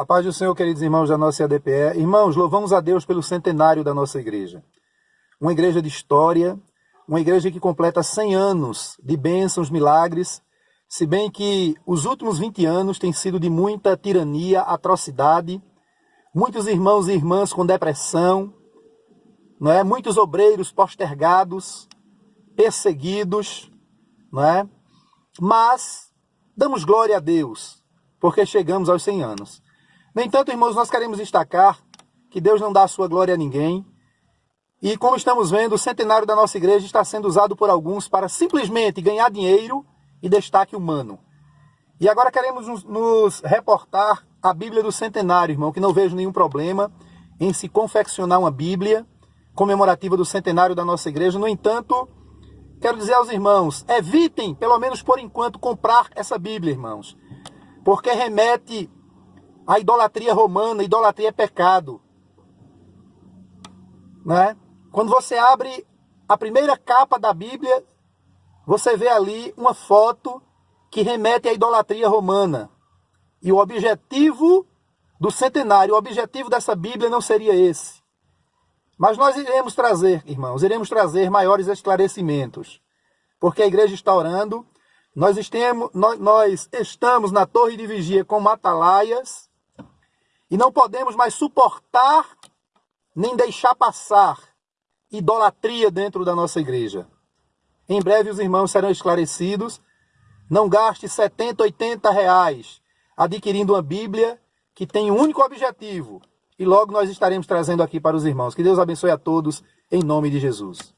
A paz do Senhor, queridos irmãos da nossa ADPE. Irmãos, louvamos a Deus pelo centenário da nossa igreja. Uma igreja de história, uma igreja que completa 100 anos de bênçãos, milagres, se bem que os últimos 20 anos têm sido de muita tirania, atrocidade, muitos irmãos e irmãs com depressão, não é? muitos obreiros postergados, perseguidos, não é? mas damos glória a Deus, porque chegamos aos 100 anos. No entanto, irmãos, nós queremos destacar que Deus não dá a sua glória a ninguém, e como estamos vendo, o centenário da nossa igreja está sendo usado por alguns para simplesmente ganhar dinheiro e destaque humano. E agora queremos nos, reportar a Bíblia do centenário, irmão, que não vejo nenhum problema em se confeccionar uma Bíblia comemorativa do centenário da nossa igreja. No entanto, quero dizer aos irmãos, evitem, pelo menos por enquanto, comprar essa Bíblia, irmãos. Porque remete à idolatria romana, idolatria é pecado. Né? Quando você abre a primeira capa da Bíblia, você vê ali uma foto que remete à idolatria romana. E o objetivo do centenário, o objetivo dessa Bíblia não seria esse. Mas nós iremos trazer, irmãos, iremos trazer maiores esclarecimentos. Porque a igreja está orando, nós, nós estamos na torre de vigia com matalaias e não podemos mais suportar nem deixar passar idolatria dentro da nossa igreja. Em breve os irmãos serão esclarecidos. Não gaste 70, 80 reais adquirindo uma Bíblia que tem um único objetivo. E logo nós estaremos trazendo aqui para os irmãos. Que Deus abençoe a todos, em nome de Jesus.